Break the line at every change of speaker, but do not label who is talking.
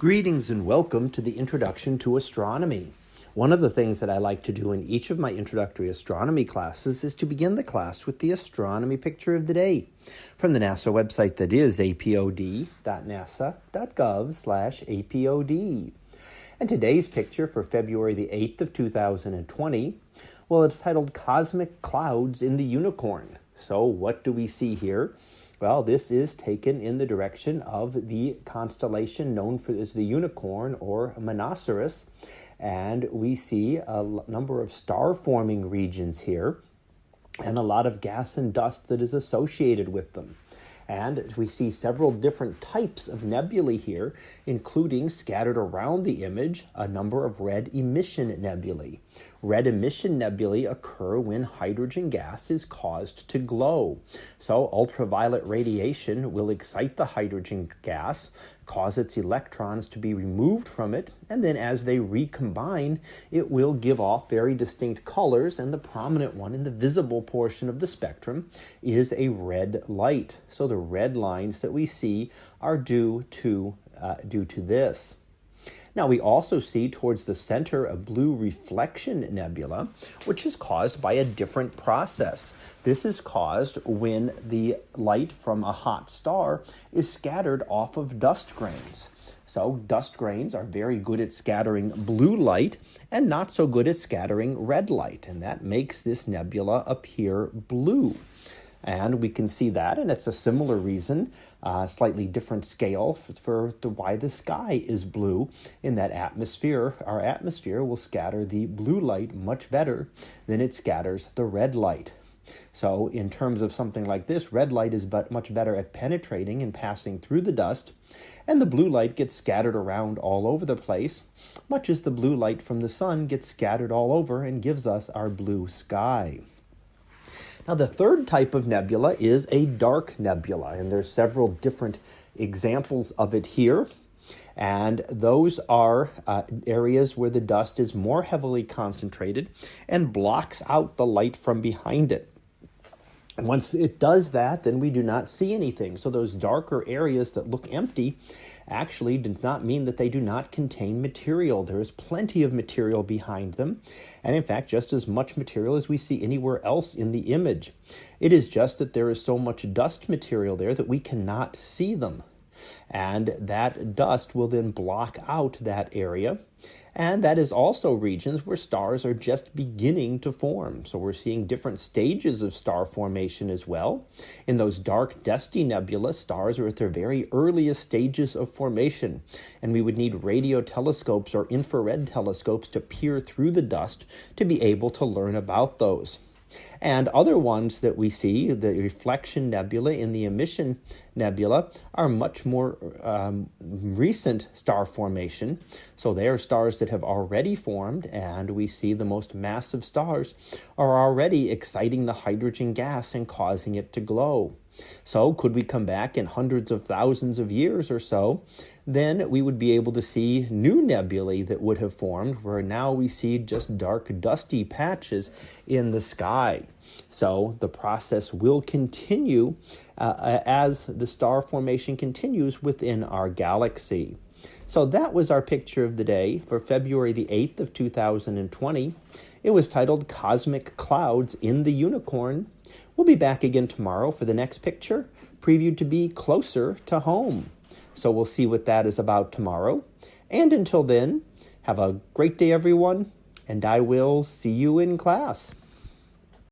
Greetings and welcome to the Introduction to Astronomy. One of the things that I like to do in each of my introductory astronomy classes is to begin the class with the astronomy picture of the day from the NASA website that is apod.nasa.gov/apod. And today's picture for February the 8th of 2020, well it's titled Cosmic Clouds in the Unicorn. So what do we see here? Well, this is taken in the direction of the constellation known for as the unicorn or Monoceros, and we see a number of star forming regions here and a lot of gas and dust that is associated with them. And we see several different types of nebulae here, including scattered around the image a number of red emission nebulae. Red emission nebulae occur when hydrogen gas is caused to glow. So, ultraviolet radiation will excite the hydrogen gas, cause its electrons to be removed from it, and then as they recombine, it will give off very distinct colors, and the prominent one in the visible portion of the spectrum is a red light. So the red lines that we see are due to, uh, due to this. Now, we also see towards the center a blue reflection nebula, which is caused by a different process. This is caused when the light from a hot star is scattered off of dust grains. So, dust grains are very good at scattering blue light and not so good at scattering red light, and that makes this nebula appear blue. And we can see that, and it's a similar reason, uh, slightly different scale for, for the, why the sky is blue, in that atmosphere, our atmosphere will scatter the blue light much better than it scatters the red light. So, in terms of something like this, red light is but much better at penetrating and passing through the dust, and the blue light gets scattered around all over the place, much as the blue light from the sun gets scattered all over and gives us our blue sky. Now, the third type of nebula is a dark nebula, and there's several different examples of it here. And those are uh, areas where the dust is more heavily concentrated and blocks out the light from behind it. And once it does that, then we do not see anything. So those darker areas that look empty actually does not mean that they do not contain material. There is plenty of material behind them, and in fact, just as much material as we see anywhere else in the image. It is just that there is so much dust material there that we cannot see them. And that dust will then block out that area and that is also regions where stars are just beginning to form. So we're seeing different stages of star formation as well. In those dark, dusty nebulae, stars are at their very earliest stages of formation. And we would need radio telescopes or infrared telescopes to peer through the dust to be able to learn about those. And other ones that we see, the Reflection Nebula and the Emission Nebula, are much more um, recent star formation. So they are stars that have already formed, and we see the most massive stars are already exciting the hydrogen gas and causing it to glow. So, could we come back in hundreds of thousands of years or so? Then we would be able to see new nebulae that would have formed, where now we see just dark, dusty patches in the sky. So, the process will continue uh, as the star formation continues within our galaxy. So that was our picture of the day for February the 8th of 2020. It was titled Cosmic Clouds in the Unicorn We'll be back again tomorrow for the next picture, previewed to be closer to home. So we'll see what that is about tomorrow. And until then, have a great day, everyone, and I will see you in class.